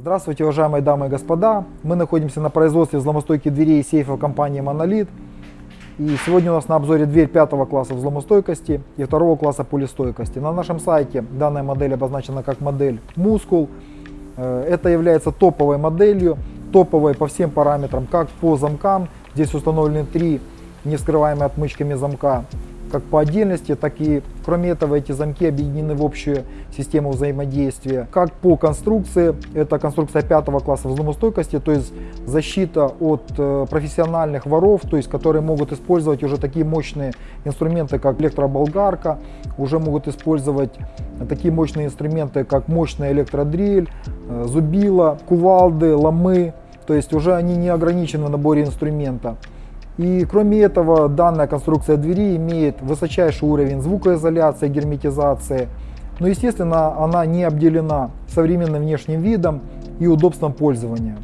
Здравствуйте, уважаемые дамы и господа. Мы находимся на производстве взломостойких дверей и сейфов компании Monolith. И сегодня у нас на обзоре дверь пятого класса взломостойкости и второго класса пулестойкости. На нашем сайте данная модель обозначена как модель Muscle. Э, это является топовой моделью, топовой по всем параметрам, как по замкам. Здесь установлены три нескрываемые отмычками замка как по отдельности, так и кроме этого эти замки объединены в общую систему взаимодействия. Как по конструкции, это конструкция пятого класса взломостойкости, то есть защита от э, профессиональных воров, то есть которые могут использовать уже такие мощные инструменты, как электроболгарка, уже могут использовать такие мощные инструменты, как мощная электродрель, э, зубила, кувалды, ломы, то есть уже они не ограничены в наборе инструмента. И кроме этого, данная конструкция двери имеет высочайший уровень звукоизоляции, герметизации. Но, естественно, она не обделена современным внешним видом и удобством пользования.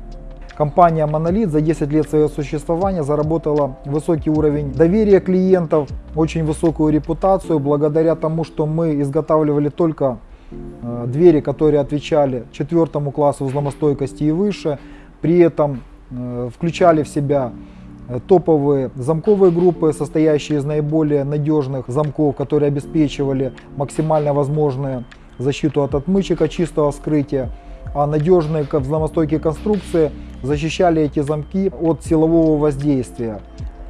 Компания Monolith за 10 лет своего существования заработала высокий уровень доверия клиентов, очень высокую репутацию, благодаря тому, что мы изготавливали только э, двери, которые отвечали четвертому классу взломостойкости и выше, при этом э, включали в себя топовые замковые группы, состоящие из наиболее надежных замков, которые обеспечивали максимально возможную защиту от отмычек, от чистого вскрытия, а надежные взломостойкие конструкции защищали эти замки от силового воздействия.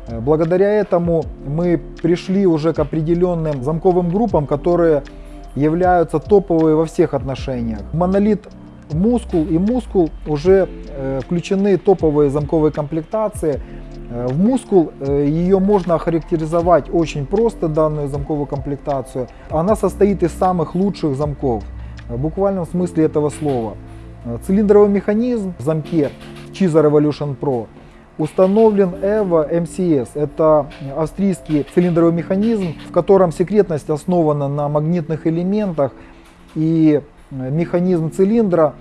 Э, благодаря этому мы пришли уже к определенным замковым группам, которые являются топовые во всех отношениях. Монолит Мускул и Мускул уже э, включены топовые замковые комплектации, Э, в мускул э, ее можно охарактеризовать очень просто, данную замковую комплектацию. Она состоит из самых лучших замков, в буквальном смысле этого слова. Э, цилиндровый механизм в замке Chiza Revolution Pro установлен EVO MCS. Это австрийский цилиндровый механизм, в котором секретность основана на магнитных элементах и механизм цилиндра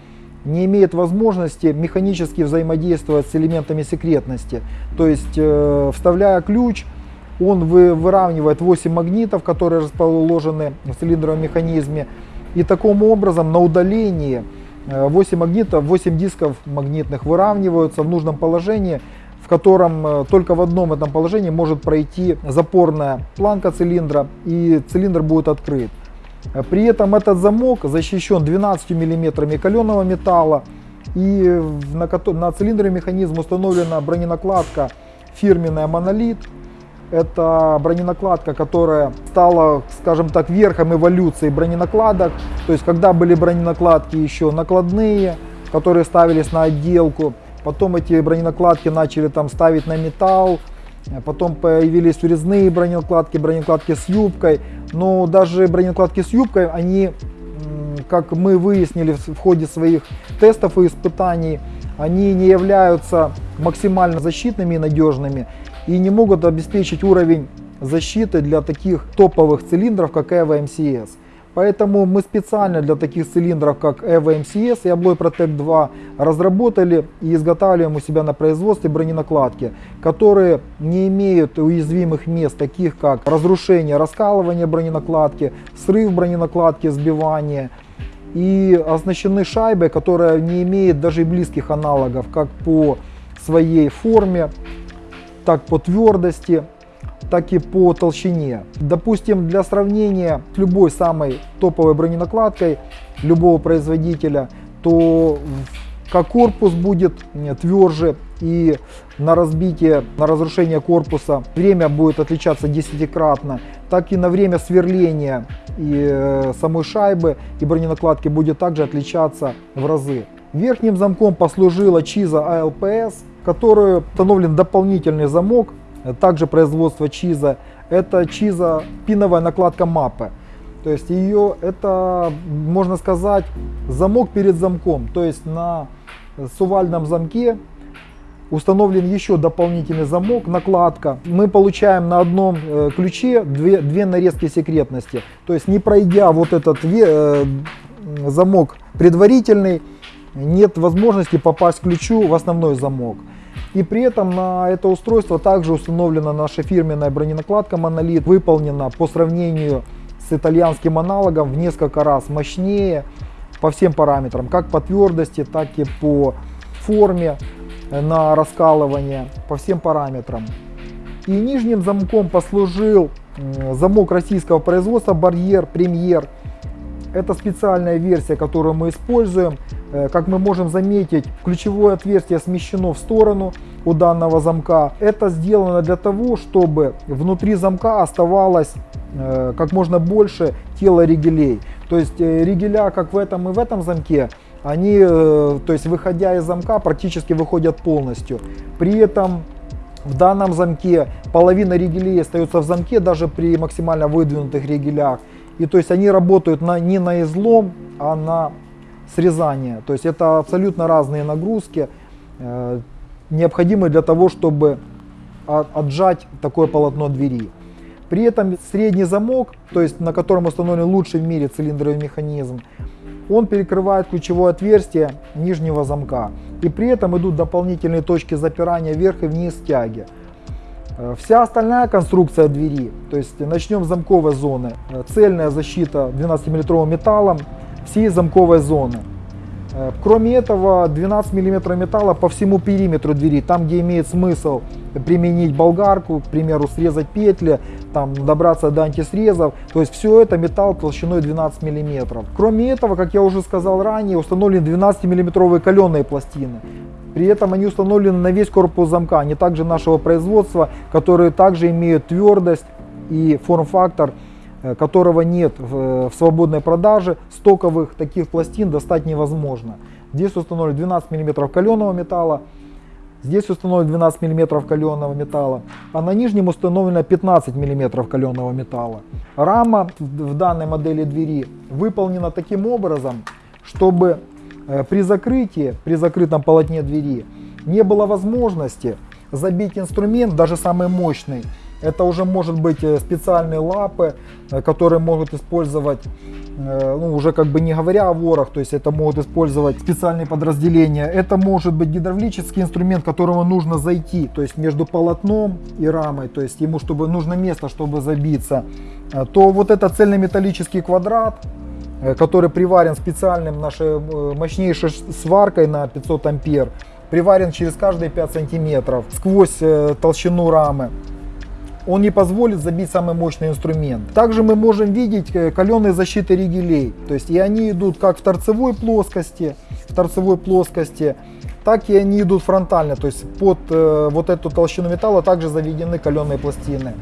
не имеет возможности механически взаимодействовать с элементами секретности. То есть, э, вставляя ключ, он вы, выравнивает 8 магнитов, которые расположены в цилиндровом механизме. И таким образом на удалении 8 э, магнитов, 8 дисков магнитных выравниваются в нужном положении, в котором э, только в одном этом положении может пройти запорная планка цилиндра и цилиндр будет открыт. При этом этот замок защищен 12 миллиметрами каленого металла и на, на цилиндре механизма установлена броненакладка фирменная Монолит. Это броненакладка, которая стала, скажем так, верхом эволюции броненакладок. То есть, когда были броненакладки еще накладные, которые ставились на отделку, потом эти броненакладки начали там ставить на металл, потом появились урезные броненакладки, броненакладки с юбкой. Но даже броненакладки с юбкой, они, как мы выяснили в ходе своих тестов и испытаний, они не являются максимально защитными и надежными и не могут обеспечить уровень защиты для таких топовых цилиндров, как EVO MCS. Поэтому мы специально для таких цилиндров, как EVO MCS и Abloy Protect 2, разработали и изготавливаем у себя на производстве броненакладки, которые не имеют уязвимых мест, таких как разрушение, раскалывание броненакладки, срыв броненакладки, сбивание, и оснащены шайбой, которая не имеет даже близких аналогов, как по своей форме, так по твердости так и по толщине. Допустим, для сравнения с любой самой топовой броненакладкой любого производителя, то как корпус будет тверже и на разбитие, на разрушение корпуса время будет отличаться десятикратно, так и на время сверления и э, самой шайбы и броненакладки будет также отличаться в разы. Верхним замком послужила Chiza ALPS, который установлен дополнительный замок также производство чиза. Это чиза пиновая накладка мапы. То есть ее, это, можно сказать, замок перед замком. То есть на сувальном замке установлен еще дополнительный замок, накладка. Мы получаем на одном э, ключе две, две нарезки секретности. То есть не пройдя вот этот э, замок предварительный, нет возможности попасть ключу в основной замок. И при этом на это устройство также установлена наша фирменная броненакладка Monolith, выполнена по сравнению с итальянским аналогом в несколько раз мощнее. по всем параметрам, как по твердости, так и по форме на раскалывание, по всем параметрам. И нижним замком послужил замок российского производства Барьер Премьер. Это специальная версия, которую мы используем. Э, как мы можем заметить, ключевое отверстие смещено в сторону у данного замка. Это сделано для того, чтобы внутри замка оставалось э, как можно больше тела ригелей. То есть э, ригеля, как в этом и в этом замке, они, то есть выходя из замка, практически выходят полностью. При этом в данном замке половина ригелей остается в замке даже при максимально выдвинутых ригелях. И то есть они работают на, не на излом, а на срезание. То есть это абсолютно разные нагрузки, э, необходимые для того, чтобы отжать такое полотно двери. При этом средний замок, то есть на котором установлен лучший в мире цилиндровый механизм, он перекрывает ключевое отверстие нижнего замка. И при этом идут дополнительные точки запирания вверх и вниз тяги. Э, вся остальная конструкция двери, то есть начнем с замковой зоны, э, цельная защита 12-мм металлом всей замковой зоны. Э, кроме этого, 12 мм металла по всему периметру двери, там где имеет смысл применить болгарку, к примеру, срезать петли, там добраться до антисрезов, то есть все это металл толщиной 12 мм. Кроме этого, как я уже сказал ранее, установлены 12 миллиметровые каленые пластины. При этом они установлены на весь корпус замка, они также нашего производства, которые также имеют твердость и форм-фактор которого нет в, в свободной продаже, стоковых таких пластин достать невозможно. Здесь установлен 12 мм каленого металла, здесь установлен 12 мм каленого металла, а на нижнем установлено 15 мм каленого металла. Рама в данной модели двери выполнена таким образом, чтобы э, при закрытии, при закрытом полотне двери не было возможности забить инструмент, даже самый мощный, это уже может быть э, специальные лапы, э, которые могут использовать, э, ну, уже как бы не говоря о ворах, то есть это могут использовать специальные подразделения. Это может быть гидравлический инструмент, которому нужно зайти, то есть между полотном и рамой, то есть ему чтобы нужно место, чтобы забиться. То вот это цельнометаллический квадрат, который приварен специальным нашей мощнейшей сваркой на 500 ампер, приварен через каждые 5 сантиметров сквозь толщину рамы он не позволит забить самый мощный инструмент. Также мы можем видеть э, каленые защиты ригелей, то есть и они идут как в торцевой плоскости, в торцевой плоскости, так и они идут фронтально, то есть под э, вот эту толщину металла также заведены каленые пластины.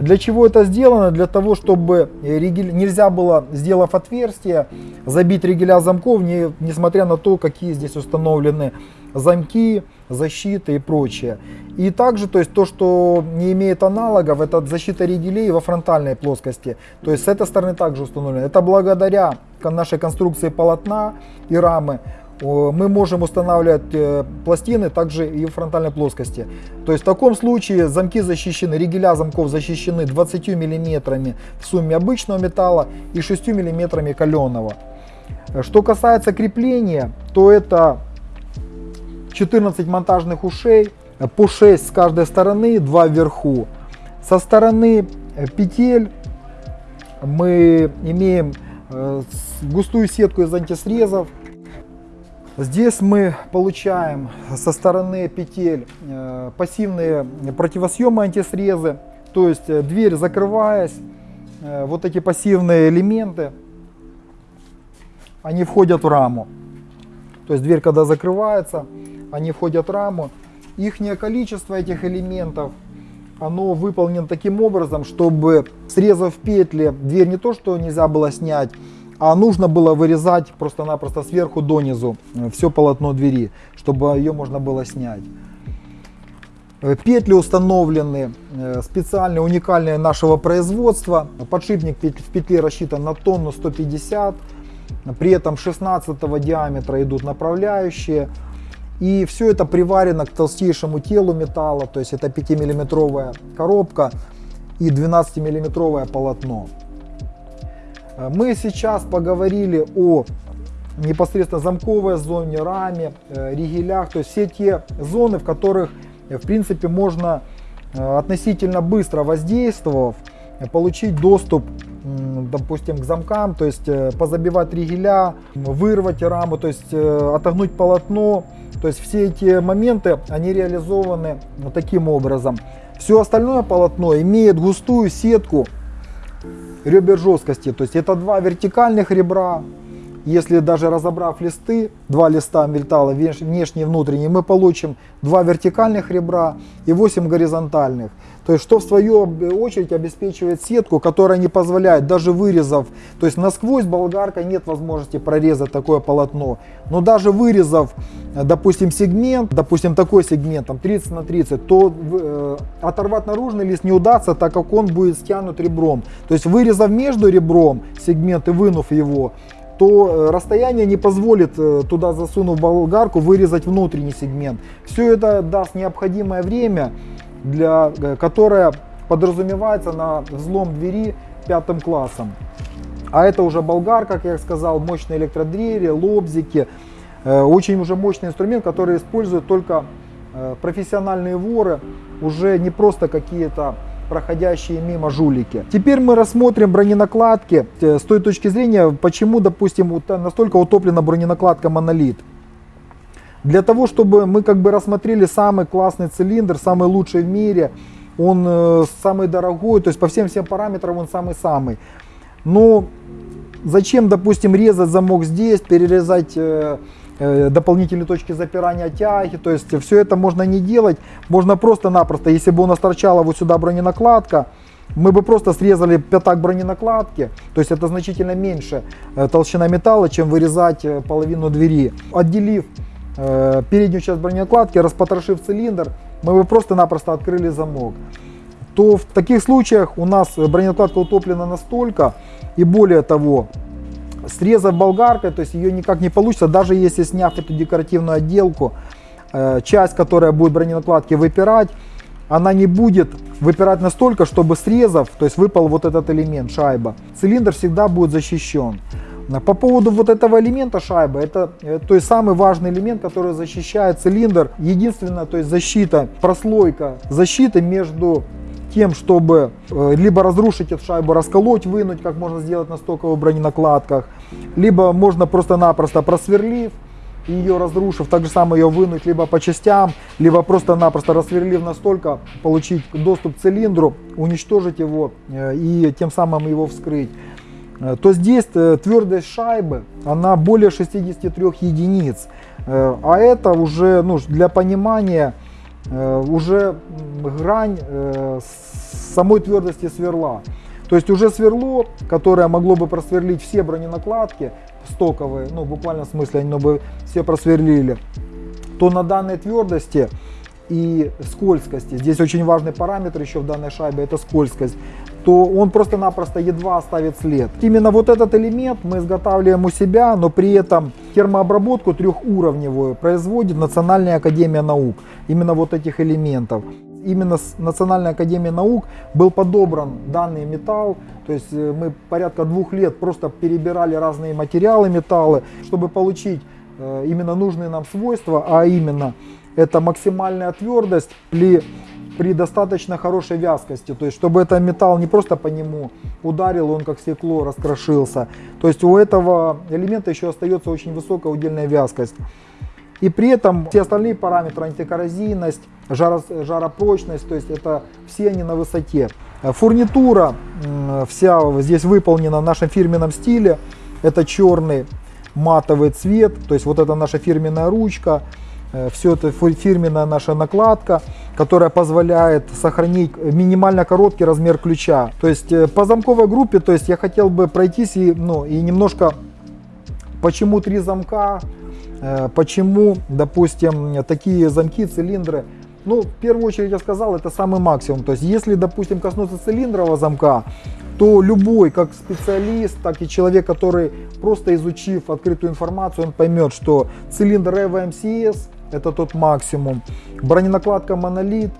Для чего это сделано? Для того, чтобы ригель, нельзя было, сделав отверстие, забить ригеля замков, не, несмотря на то, какие здесь установлены замки, защиты и прочее. И также, то есть то, что не имеет аналогов, это защита ригелей во фронтальной плоскости. То есть с этой стороны также установлено. Это благодаря нашей конструкции полотна и рамы мы можем устанавливать э, пластины также и в фронтальной плоскости. То есть в таком случае замки защищены, ригеля замков защищены 20 миллиметрами в сумме обычного металла и 6 миллиметрами каленого. Что касается крепления, то это 14 монтажных ушей, по 6 с каждой стороны, 2 вверху. Со стороны э, петель мы имеем э, густую сетку из антисрезов. Здесь мы получаем со стороны петель э, пассивные противосъемы антисрезы. То есть дверь закрываясь, вот эти пассивные элементы, они входят в раму. То есть дверь когда закрывается, они входят в раму. Их количество этих элементов, оно выполнено таким образом, чтобы срезав петли, дверь не то что нельзя было снять, а нужно было вырезать просто-напросто сверху донизу э, все полотно двери, чтобы ее можно было снять. Э, петли установлены э, специальные, уникальные нашего производства. Подшипник в петле рассчитан на тонну 150. При этом 16 диаметра идут направляющие. И все это приварено к толстейшему телу металла, то есть это 5-миллиметровая коробка и 12-миллиметровое полотно. Э, мы сейчас поговорили о непосредственно замковой зоне, раме, э, ригелях, то есть все те зоны, в которых э, в принципе можно относительно быстро воздействовав, получить доступ допустим, к замкам, то есть позабивать ригеля, вырвать раму, то есть отогнуть полотно. То есть все эти моменты, они реализованы вот таким образом. Все остальное полотно имеет густую сетку ребер жесткости. То есть это два вертикальных ребра. Если даже разобрав листы, два листа металла, внешний и внутренний, мы получим два вертикальных ребра и 8 горизонтальных. То есть, что в свою очередь обеспечивает сетку, которая не позволяет, даже вырезав, то есть насквозь болгаркой нет возможности прорезать такое полотно. Но даже вырезав, допустим, сегмент, допустим, такой сегмент, там 30 на 30, то э, оторвать наружный лист не удастся, так как он будет стянут ребром. То есть, вырезав между ребром сегмент и вынув его, то э, расстояние не позволит э, туда засунув болгарку вырезать внутренний сегмент. Все это даст необходимое время для, э, которая подразумевается на взлом двери пятым классом. А это уже болгар, как я сказал, мощные электродвери, лобзики. Очень уже мощный инструмент, который используют только профессиональные воры, уже не просто какие-то проходящие мимо жулики. Теперь мы рассмотрим броненакладки с той точки зрения, почему, допустим, настолько утоплена броненакладка монолит. Для того, чтобы мы как бы рассмотрели самый классный цилиндр, самый лучший в мире, он э, самый дорогой, то есть по всем всем параметрам он самый-самый. Но зачем, допустим, резать замок здесь, перерезать э, э, дополнительные точки запирания тяги, то есть все это можно не делать, можно просто-напросто, если бы у нас торчала вот сюда броненакладка, мы бы просто срезали пятак броненакладки, то есть это значительно меньше э, толщина металла, чем вырезать э, половину двери. Отделив Э, переднюю часть бронекладки, распотрошив цилиндр, мы бы просто-напросто открыли замок. То в таких случаях у нас бронекладка утоплена настолько, и более того, срезав болгаркой, то есть ее никак не получится, даже если сняв эту декоративную отделку, э, часть, которая будет броненакладки выпирать, она не будет выпирать настолько, чтобы срезав, то есть выпал вот этот элемент, шайба. Цилиндр всегда будет защищен. По поводу вот этого элемента шайбы, это э, то есть самый важный элемент, который защищает цилиндр. Единственная, то есть защита, прослойка защиты между тем, чтобы э, либо разрушить эту шайбу, расколоть, вынуть, как можно сделать на стоковых броненакладках, либо можно просто-напросто просверлив, ее разрушив, так же самое ее вынуть либо по частям, либо просто-напросто рассверлив настолько, получить доступ к цилиндру, уничтожить его э, и тем самым его вскрыть. Э, то здесь твердость шайбы, она более 63 единиц. А это уже ну, для понимания уже грань самой твердости сверла. То есть уже сверло, которое могло бы просверлить все броненакладки стоковые, ну буквально в смысле они бы все просверлили, то на данной твердости и скользкости, здесь очень важный параметр еще в данной шайбе, это скользкость, то он просто-напросто едва оставит след. Именно вот этот элемент мы изготавливаем у себя, но при этом термообработку трехуровневую производит Национальная Академия Наук. Именно вот этих элементов. Именно с Национальной Академией Наук был подобран данный металл. То есть э, мы порядка двух лет просто перебирали разные материалы, металлы, чтобы получить э, именно нужные нам свойства, а именно это максимальная твердость при при достаточно хорошей вязкости, то есть чтобы этот металл не просто по нему ударил, он как стекло раскрошился. То есть у этого элемента еще остается очень высокая удельная вязкость. И при этом все остальные параметры, антикоррозийность, жаро, жаропрочность, то есть это все они на высоте. Фурнитура вся здесь выполнена в нашем фирменном стиле. Это черный матовый цвет, то есть вот это наша фирменная ручка. Э, все это фирменная наша накладка, которая позволяет сохранить минимально короткий размер ключа. То есть э, по замковой группе, то есть я хотел бы пройтись и, ну, и немножко, почему три замка, э, почему, допустим, такие замки, цилиндры. Ну, в первую очередь я сказал, это самый максимум. То есть если, допустим, коснуться цилиндрового замка, то любой, как специалист, так и человек, который просто изучив открытую информацию, он поймет, что цилиндр EVO MCS это тот максимум. Броненакладка монолит,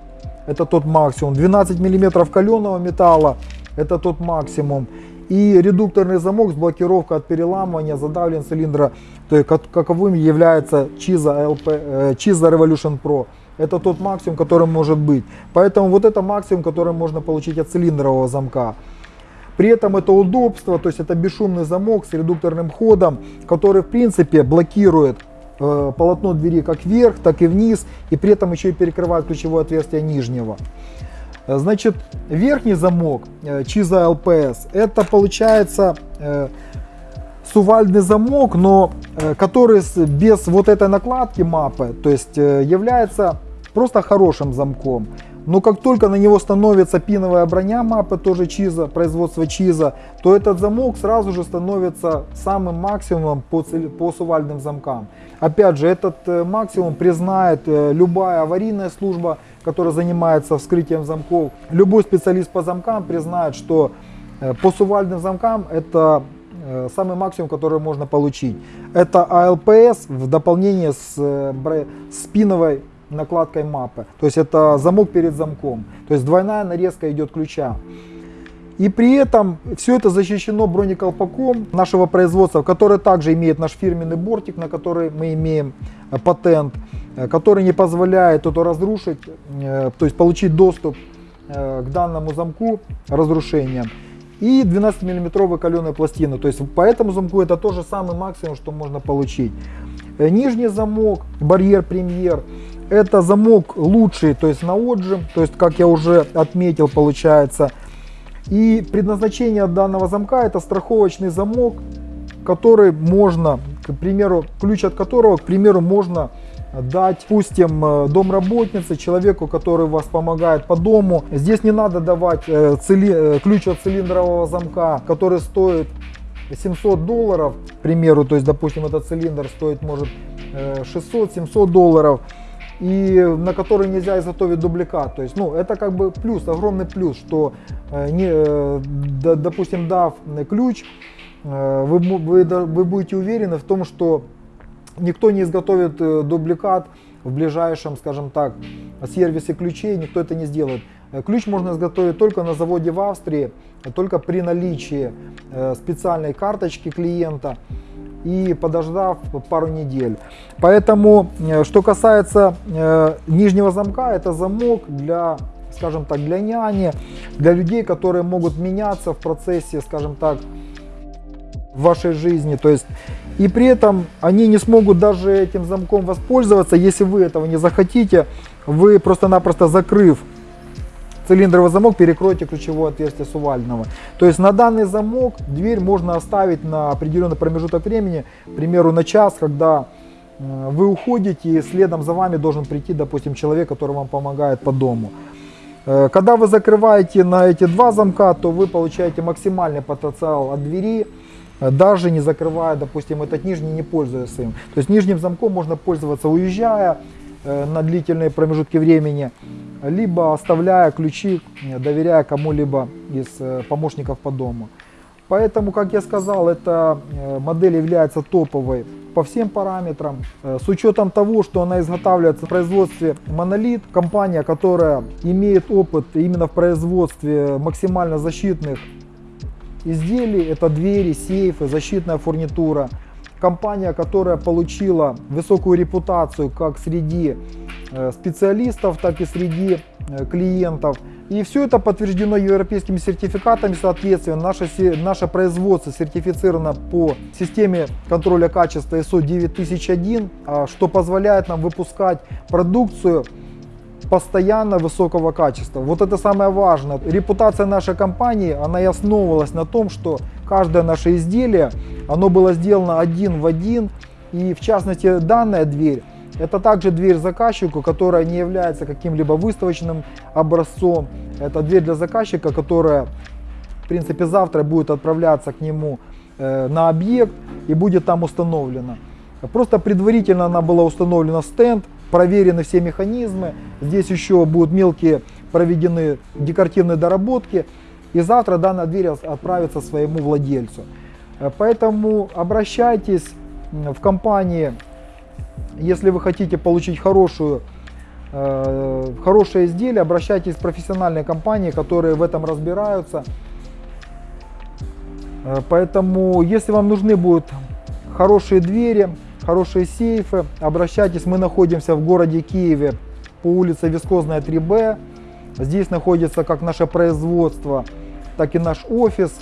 это тот максимум. 12 мм каленого металла, это тот максимум. И редукторный замок с блокировкой от переламывания задавлен цилиндра, то есть каковым является Chiza, LP, Chiza Revolution Pro. Это тот максимум, который может быть. Поэтому вот это максимум, который можно получить от цилиндрового замка. При этом это удобство, то есть это бесшумный замок с редукторным ходом, который в принципе блокирует э, полотно двери как вверх, так и вниз, и при этом еще и перекрывает ключевое отверстие нижнего. Э, значит, верхний замок э, Чиза LPS, это получается э, сувальный замок, но э, который без вот этой накладки мапы, то есть э, является просто хорошим замком. Но как только на него становится пиновая броня мапы, тоже Чиза, производство Чиза, то этот замок сразу же становится самым максимумом по, по сувальным замкам. Опять же, этот э, максимум признает любая аварийная служба, которая занимается вскрытием замков. Любой специалист по замкам признает, что по сувальным замкам это Э, самый максимум, который можно получить. Это ALPS в дополнение с, э, с пиновой накладкой мапы. То есть это замок перед замком. То есть двойная нарезка идет ключа. И при этом все это защищено бронеколпаком нашего производства, который также имеет наш фирменный бортик, на который мы имеем э, патент, который не позволяет это разрушить, то есть получить доступ к данному замку разрушением и 12 миллиметровые каленые пластины. То есть по этому замку это тоже самый максимум, что можно получить. Э, нижний замок, барьер премьер, это замок лучший, то есть на отжим, то есть как я уже отметил, получается. И предназначение данного замка это страховочный замок, который можно, к примеру, ключ от которого, к примеру, можно дать, допустим, э, домработнице, человеку, который вас помогает по дому. Здесь не надо давать э, цили, э, ключ от цилиндрового замка, который стоит 700 долларов, к примеру, то есть, допустим, этот цилиндр стоит, может, 600-700 долларов, и на который нельзя изготовить дубликат. То есть, ну, это как бы плюс, огромный плюс, что, не, допустим, дав ключ, вы, вы, вы будете уверены в том, что Никто не изготовит э, дубликат в ближайшем, скажем так, сервисе ключей, никто это не сделает. Э, ключ можно изготовить только на заводе в Австрии, только при наличии э, специальной карточки клиента и подождав пару недель. Поэтому, что касается нижнего замка, это замок для скажем так, для няни, для людей, которые могут меняться в процессе, скажем так, в вашей жизни. То есть и при этом они не смогут даже этим замком воспользоваться, если вы этого не захотите. Вы просто-напросто закрыв цилиндровый замок, перекройте ключевое отверстие сувального. То есть на данный замок дверь можно оставить на определенный промежуток времени, к примеру на час, когда э, вы уходите и следом за вами должен прийти, допустим, человек, который вам помогает по дому. Э, когда вы закрываете на эти два замка, то вы получаете максимальный потенциал от двери, Э, даже не закрывая, допустим, этот нижний, не пользуясь им. То есть нижним замком можно пользоваться уезжая на длительные промежутки времени, либо оставляя ключи, э, доверяя кому-либо из помощников по дому. Поэтому, как я сказал, эта модель является топовой по всем параметрам. С учетом того, что она изготавливается в производстве Monolith, компания, которая имеет опыт именно в производстве максимально защитных изделий, это двери, сейфы, защитная фурнитура. Компания, которая получила высокую репутацию как среди э, специалистов, так и среди э, клиентов. И все это подтверждено европейскими сертификатами, соответственно, наше, наше производство сертифицировано по системе контроля качества ISO 9001, а, что позволяет нам выпускать продукцию постоянно высокого качества. Вот это самое важное. Репутация нашей компании, она и основывалась на том, что каждое наше изделие, оно было сделано один в один. И в частности данная дверь, это также дверь заказчику, которая не является каким-либо выставочным образцом. Это дверь для заказчика, которая в принципе завтра будет отправляться к нему э, на объект и будет там установлена. Просто предварительно она была установлена в стенд, проверены все механизмы. Здесь еще будут мелкие проведены декоративные доработки. И завтра данная дверь отправится своему владельцу. Э, поэтому обращайтесь в компании, если вы хотите получить хорошую, э, хорошее изделие, обращайтесь в профессиональные компании, которые в этом разбираются. Э, поэтому, если вам нужны будут хорошие двери, хорошие сейфы, обращайтесь, мы находимся в городе Киеве по улице Вискозная 3Б. Здесь находится как наше производство так и наш офис.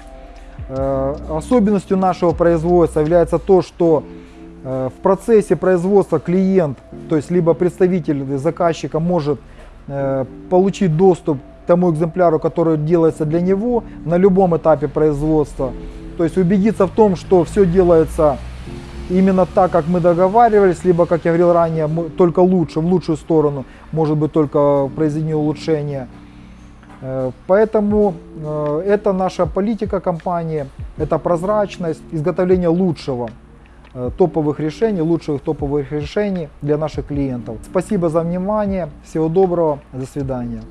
Э, Особенностью нашего производства является то, что э, в процессе производства клиент, то есть либо представитель заказчика может э, получить доступ к тому экземпляру, который делается для него на любом этапе производства. То есть убедиться в том, что все делается именно так, как мы договаривались, либо, как я говорил ранее, только лучше, в лучшую сторону, может быть, только произведение улучшения. Э, Поэтому э, это наша политика компании, это прозрачность, изготовление лучшего э, топовых решений, лучших топовых решений для наших клиентов. Спасибо за внимание, всего доброго, до свидания.